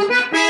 Thank you.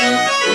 Música